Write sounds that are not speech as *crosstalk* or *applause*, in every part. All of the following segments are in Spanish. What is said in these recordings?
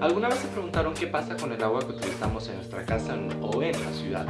¿Alguna vez se preguntaron qué pasa con el agua que utilizamos en nuestra casa o en la ciudad?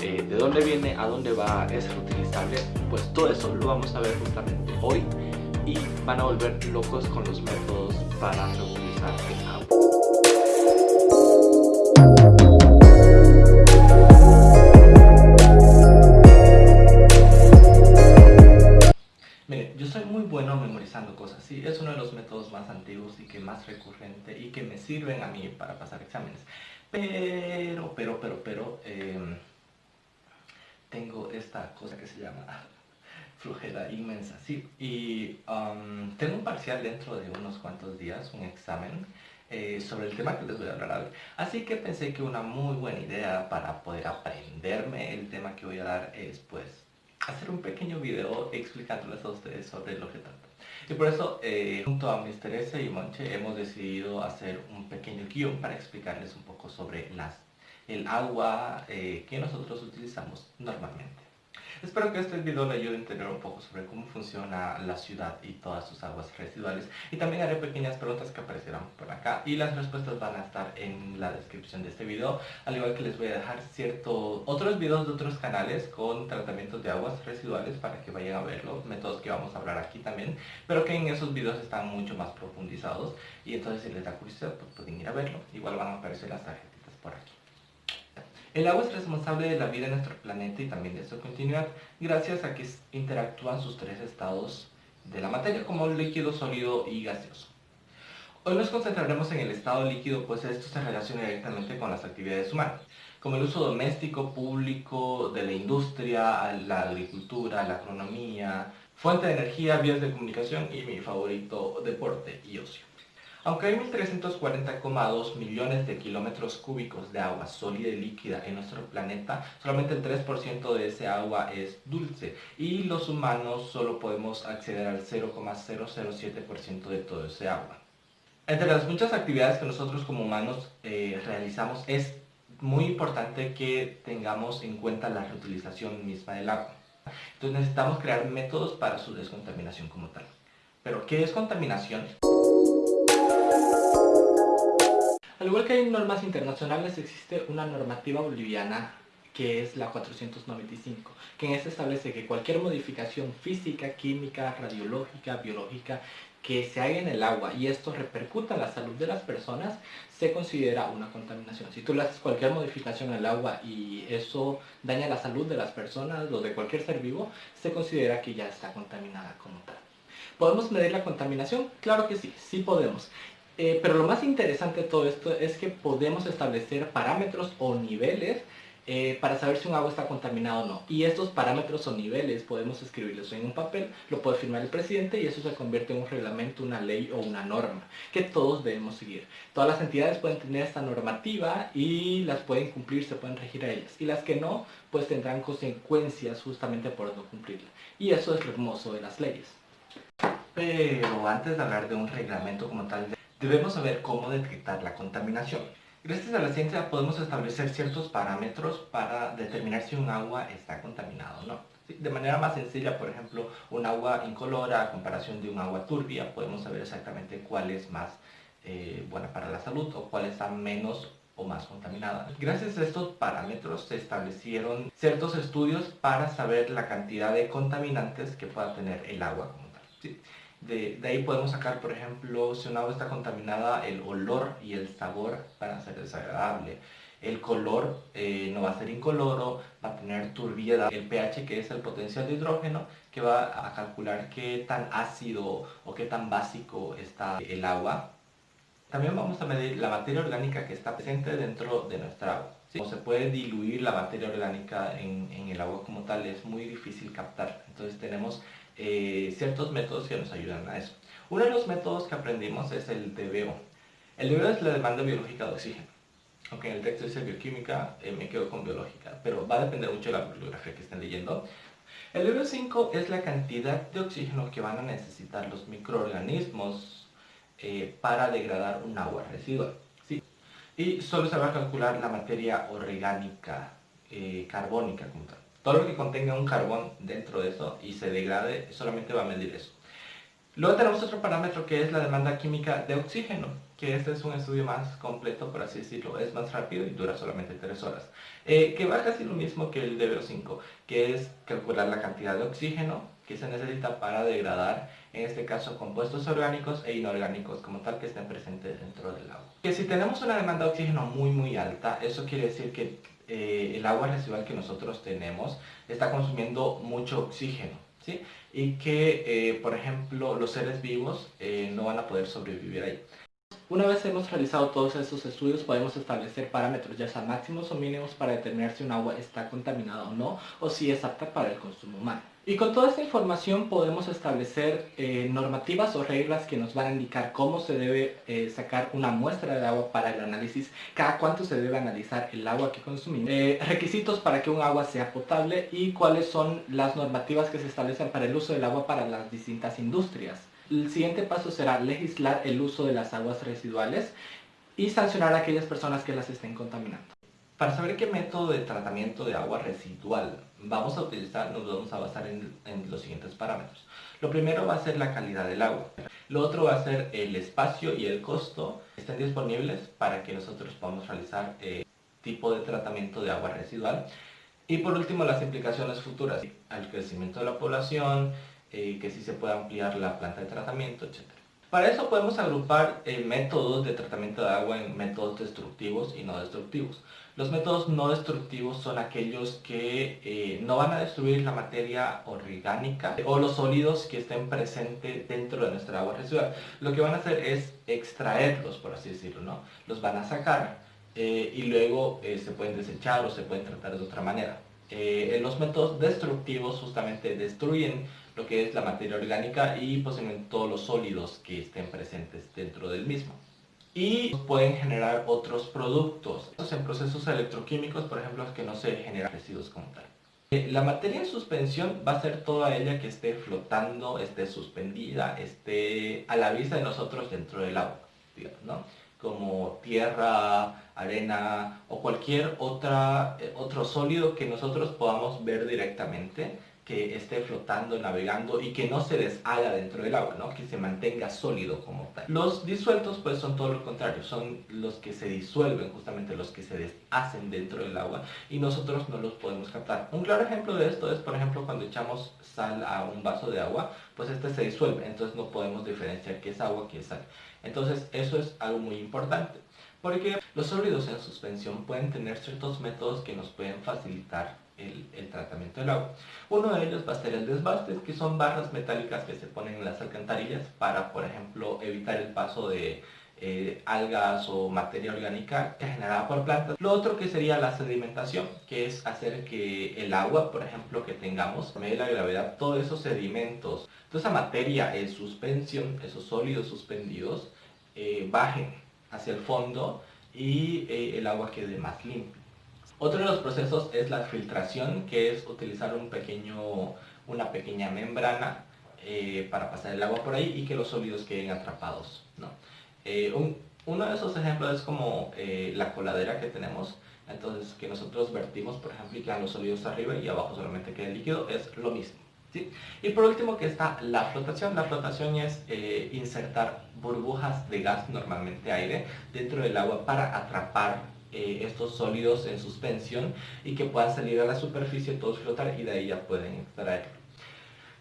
Eh, ¿De dónde viene? ¿A dónde va? ¿Es reutilizable? Pues todo eso lo vamos a ver justamente hoy y van a volver locos con los métodos para reutilizar el agua. Soy muy bueno memorizando cosas, sí, es uno de los métodos más antiguos y que más recurrente y que me sirven a mí para pasar exámenes. Pero, pero, pero, pero, em, tengo esta cosa que se llama *laughs* flujera inmensa, sí, y tengo un parcial dentro de unos cuantos días, un examen, eh, sobre el tema que les voy a hablar hoy. Así que pensé que una muy buena idea para poder aprenderme el tema que voy a dar es pues hacer un pequeño video explicándoles a ustedes sobre lo que trata. Y por eso, eh, junto a Mr. S y Monche, hemos decidido hacer un pequeño guion para explicarles un poco sobre las, el agua eh, que nosotros utilizamos normalmente. Espero que este video le ayude a entender un poco sobre cómo funciona la ciudad y todas sus aguas residuales. Y también haré pequeñas preguntas que aparecerán por acá y las respuestas van a estar en la descripción de este video. Al igual que les voy a dejar ciertos otros videos de otros canales con tratamientos de aguas residuales para que vayan a verlo, métodos que vamos a hablar aquí también. Pero que en esos videos están mucho más profundizados y entonces si les da curiosidad pues pueden ir a verlo. Igual van a aparecer las tarjetitas por aquí el agua es responsable de la vida en nuestro planeta y también de su continuidad, gracias a que interactúan sus tres estados de la materia, como líquido, sólido y gaseoso. Hoy nos concentraremos en el estado líquido, pues esto se relaciona directamente con las actividades humanas, como el uso doméstico, público, de la industria, la agricultura, la agronomía, fuente de energía, vías de comunicación y mi favorito, deporte y ocio. Aunque hay 1.340,2 millones de kilómetros cúbicos de agua sólida y líquida en nuestro planeta, solamente el 3% de ese agua es dulce y los humanos solo podemos acceder al 0,007% de todo ese agua. Entre las muchas actividades que nosotros como humanos eh, realizamos es muy importante que tengamos en cuenta la reutilización misma del agua. Entonces necesitamos crear métodos para su descontaminación como tal. Pero, ¿qué es contaminación? Al igual que hay normas internacionales, existe una normativa boliviana que es la 495, que en esta establece que cualquier modificación física, química, radiológica, biológica que se haga en el agua y esto repercuta en la salud de las personas, se considera una contaminación. Si tú le haces cualquier modificación al agua y eso daña la salud de las personas o de cualquier ser vivo, se considera que ya está contaminada como tal. ¿Podemos medir la contaminación? Claro que sí, sí podemos. Eh, pero lo más interesante de todo esto es que podemos establecer parámetros o niveles eh, para saber si un agua está contaminada o no. Y estos parámetros o niveles podemos escribirlos en un papel, lo puede firmar el presidente y eso se convierte en un reglamento, una ley o una norma que todos debemos seguir. Todas las entidades pueden tener esta normativa y las pueden cumplir, se pueden regir a ellas. Y las que no, pues tendrán consecuencias justamente por no cumplirla. Y eso es lo hermoso de las leyes. Pero antes de hablar de un reglamento como tal, debemos saber cómo detectar la contaminación. Gracias a la ciencia podemos establecer ciertos parámetros para determinar si un agua está contaminada o no. De manera más sencilla, por ejemplo, un agua incolora a comparación de un agua turbia, podemos saber exactamente cuál es más eh, buena para la salud o cuál está menos o más contaminada. Gracias a estos parámetros se establecieron ciertos estudios para saber la cantidad de contaminantes que pueda tener el agua como tal. De, ahí podemos sacar, por ejemplo, si un agua está contaminada, el olor y el sabor van a ser desagradable. El color eh, no va a ser incoloro, va a tener turbiedad. El pH, que es el potencial de hidrógeno, que va a calcular qué tan ácido o qué tan básico está el agua. También vamos a medir la materia orgánica que está presente dentro de nuestra agua. Como se puede diluir la materia orgánica en, en el agua como tal, es muy difícil captar. Entonces tenemos eh, ciertos métodos que nos ayudan a eso. Uno de los métodos que aprendimos es el DBO. El DBO es la demanda biológica de oxígeno. Aunque en el texto dice bioquímica, eh, me quedo con biológica, pero va a depender mucho de la bibliografía que estén leyendo. El DBO5 es la cantidad de oxígeno que van a necesitar los microorganismos eh, para degradar un agua residual. ¿sí? Y solo se va a calcular la materia orgánica, carbónica como tal. Todo lo que contenga un carbón dentro de eso y se degrade solamente va a medir eso. Luego tenemos otro parámetro que es la demanda química de oxígeno, que este es un estudio más completo, por así decirlo, es más rápido y dura solamente 3 horas, eh, que va casi lo mismo que el DBO5, que es calcular la cantidad de oxígeno que se necesita para degradar, en este caso, compuestos orgánicos e inorgánicos como tal que estén presentes dentro del agua. Que si tenemos una demanda de oxígeno muy muy alta, eso quiere decir que eh, el agua residual que nosotros tenemos está consumiendo mucho oxígeno, ¿sí? Y que, eh, por ejemplo, los seres vivos eh, no van a poder sobrevivir ahí. Una vez hemos realizado todos estos estudios podemos establecer parámetros ya sea máximos o mínimos para determinar si un agua está contaminada o no o si es apta para el consumo humano. Y con toda esta información podemos establecer eh, normativas o reglas que nos van a indicar cómo se debe eh, sacar una muestra de agua para el análisis, cada cuánto se debe analizar el agua que consumimos, eh, requisitos para que un agua sea potable y cuáles son las normativas que se establecen para el uso del agua para las distintas industrias. El siguiente paso será legislar el uso de las aguas residuales y sancionar a aquellas personas que las estén contaminando. Para saber qué método de tratamiento de agua residual vamos a utilizar, nos vamos a basar en, los siguientes parámetros. Lo primero va a ser la calidad del agua. Lo otro va a ser el espacio y el costo que estén disponibles para que nosotros podamos realizar eh, tipo de tratamiento de agua residual. Y por último, las implicaciones futuras, al crecimiento de la población, eh, que si se puede ampliar la planta de tratamiento, etc. Para eso podemos agrupar eh, métodos de tratamiento de agua en métodos destructivos y no destructivos. Los métodos no destructivos son aquellos que eh, no van a destruir la materia orgánica o los sólidos que estén presentes dentro de nuestra agua residual. Lo que van a hacer es extraerlos, por así decirlo, ¿no? Los van a sacar y luego se pueden desechar o se pueden tratar de otra manera. los métodos destructivos justamente destruyen lo que es la materia orgánica y posiblemente todos los sólidos que estén presentes dentro del mismo. Y pueden generar otros productos. En procesos electroquímicos, por ejemplo, que no se generan residuos como tal. Eh, la materia en suspensión va a ser toda ella que esté flotando, esté suspendida, esté a la vista de nosotros dentro del agua, ¿no? como tierra, arena o cualquier otra, eh, otro sólido que nosotros podamos ver directamente que esté flotando, navegando y que no se deshaga dentro del agua, ¿no? que se mantenga sólido como tal. Los disueltos pues son todo lo contrario, son los que se disuelven, justamente los que se deshacen dentro del agua y nosotros no los podemos captar. Un claro ejemplo de esto es por ejemplo cuando echamos sal a un vaso de agua, pues este se disuelve, entonces no podemos diferenciar qué es agua, qué es sal. Entonces eso es algo muy importante. Porque los sólidos en suspensión pueden tener ciertos métodos que nos pueden facilitar el, tratamiento del agua. Uno de ellos va a ser el desbaste, que son barras metálicas que se ponen en las alcantarillas para, por ejemplo, evitar el paso de eh, algas o materia orgánica generada por plantas. Lo otro que sería la sedimentación, que es hacer que el agua, por ejemplo, que tengamos, por medio la gravedad, todos esos sedimentos, toda esa materia en suspensión, esos sólidos suspendidos, eh, bajen hacia el fondo y eh, el agua quede más limpia. Otro de los procesos es la filtración, que es utilizar un pequeño, una pequeña membrana eh, para pasar el agua por ahí y que los sólidos queden atrapados. Eh, uno de esos ejemplos es como eh, la coladera que tenemos, entonces que nosotros vertimos, por ejemplo, y quedan los sólidos arriba y abajo solamente queda el líquido, es lo mismo. Y por último que está la flotación. La flotación es insertar burbujas de gas, normalmente aire, dentro del agua para atrapar eh, estos sólidos en suspensión y que puedan salir a la superficie, todos flotar y de ahí ya pueden extraerlo.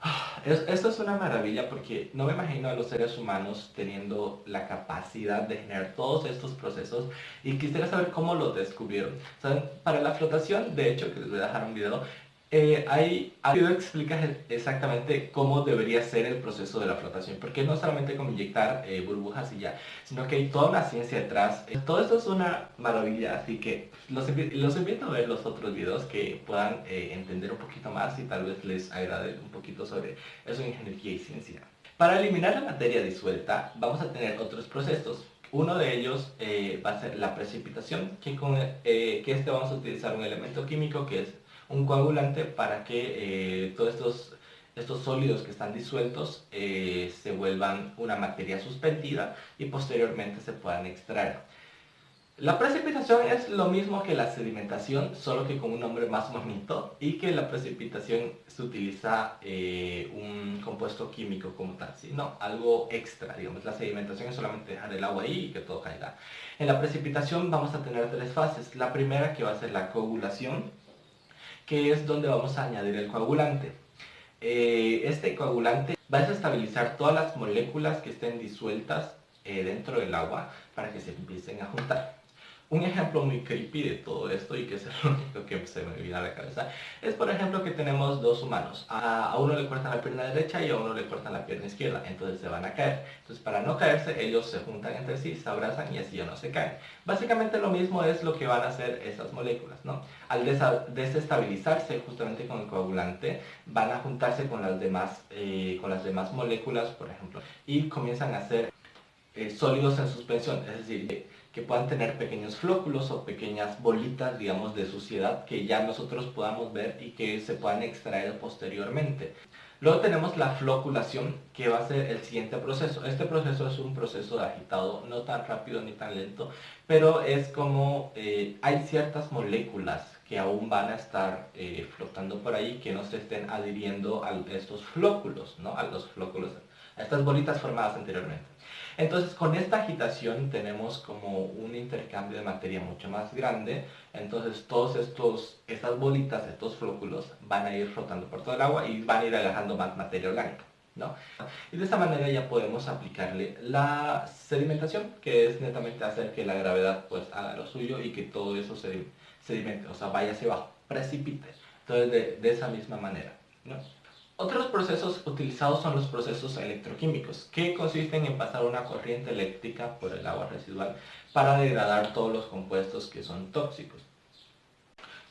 Ah, esto es una maravilla porque no me imagino a los seres humanos teniendo la capacidad de generar todos estos procesos y quisiera saber cómo lo descubrieron. Para la flotación, de hecho, que les voy a dejar un video, eh, hay, video explica exactamente cómo debería ser el proceso de la flotación, porque no solamente como inyectar eh, burbujas y ya, sino que hay toda una ciencia detrás. Eh, todo esto es una maravilla, así que los, invito a ver los otros videos que puedan eh, entender un poquito más y tal vez les agrade un poquito sobre eso de ingeniería y ciencia. Para eliminar la materia disuelta vamos a tener otros procesos. Uno de ellos va a ser la precipitación, que, con, que este vamos a utilizar un elemento químico que es un coagulante para que eh, todos estos, estos sólidos que están disueltos eh, se vuelvan una materia suspendida y posteriormente se puedan extraer. La precipitación es lo mismo que la sedimentación, solo que con un nombre más bonito y que la precipitación se utiliza eh, un compuesto químico como tal, ¿sí? no, algo extra, digamos, la sedimentación es solamente dejar el agua ahí y que todo caiga. En la precipitación vamos a tener tres fases, la primera que va a ser la coagulación, que es donde vamos a añadir el coagulante. Eh, este coagulante va a estabilizar todas las moléculas que estén disueltas eh, dentro del agua para que se empiecen a juntar. Un ejemplo muy creepy de todo esto y que es lo *laughs* único que se me viene a la cabeza es por ejemplo que tenemos dos humanos. A, uno le cortan la pierna derecha y a uno le cortan la pierna izquierda, entonces se van a caer. Entonces para no caerse ellos se juntan entre sí, se abrazan y así ya no se caen. Básicamente lo mismo es lo que van a hacer esas moléculas. ¿no? Al desestabilizarse justamente con el coagulante van a juntarse con las demás, eh, con las demás moléculas por ejemplo y comienzan a hacer eh, sólidos en suspensión, es decir, que puedan tener pequeños flóculos o pequeñas bolitas, digamos, de suciedad que ya nosotros podamos ver y que se puedan extraer posteriormente. Luego tenemos la floculación, que va a ser el siguiente proceso. Este proceso es un proceso agitado, no tan rápido ni tan lento, pero es como eh, hay ciertas moléculas que aún van a estar eh, flotando por ahí, que no se estén adhiriendo a estos flóculos, ¿no? a los flóculos, a estas bolitas formadas anteriormente. Entonces con esta agitación tenemos como un intercambio de materia mucho más grande, entonces todos estos, estas bolitas, estos flóculos van a ir flotando por todo el agua y van a ir agarrando más materia blanca. ¿no? Y de esta manera ya podemos aplicarle la sedimentación, que es netamente hacer que la gravedad pues haga lo suyo y que todo eso se sedimente, o sea, vaya hacia abajo, precipite. Entonces de, de esa misma manera. ¿no? Otros procesos utilizados son los procesos electroquímicos, que consisten en pasar una corriente eléctrica por el agua residual para degradar todos los compuestos que son tóxicos.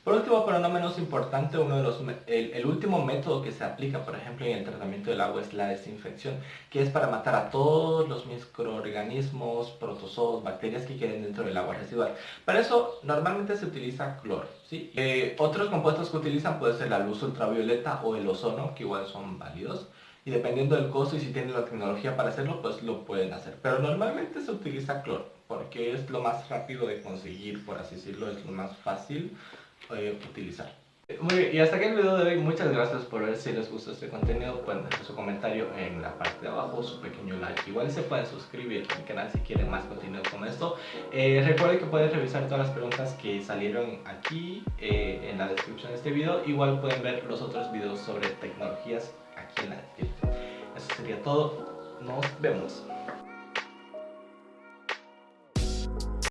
Por último, pero no menos importante, uno de los, el, último método que se aplica, por ejemplo, en el tratamiento del agua es la desinfección, que es para matar a todos los microorganismos, protozoos, bacterias que queden dentro del agua residual. Para eso, normalmente se utiliza cloro. Eh, otros compuestos que utilizan puede ser la luz ultravioleta o el ozono, que igual son válidos. Y dependiendo del costo y si tienen la tecnología para hacerlo, pues lo pueden hacer. Pero normalmente se utiliza cloro, porque es lo más rápido de conseguir, por así decirlo, es lo más fácil eh, utilizar. Muy bien, y hasta aquí el video de hoy. Muchas gracias por ver. Si les gustó este contenido, pueden dejar su comentario en la parte de abajo, su pequeño like. Igual se pueden suscribir a mi canal si quieren más contenido como esto. Eh, recuerden que pueden revisar todas las preguntas que salieron aquí eh, en la descripción de este video. Igual pueden ver los otros videos sobre tecnologías aquí en la descripción. Eso sería todo. Nos vemos.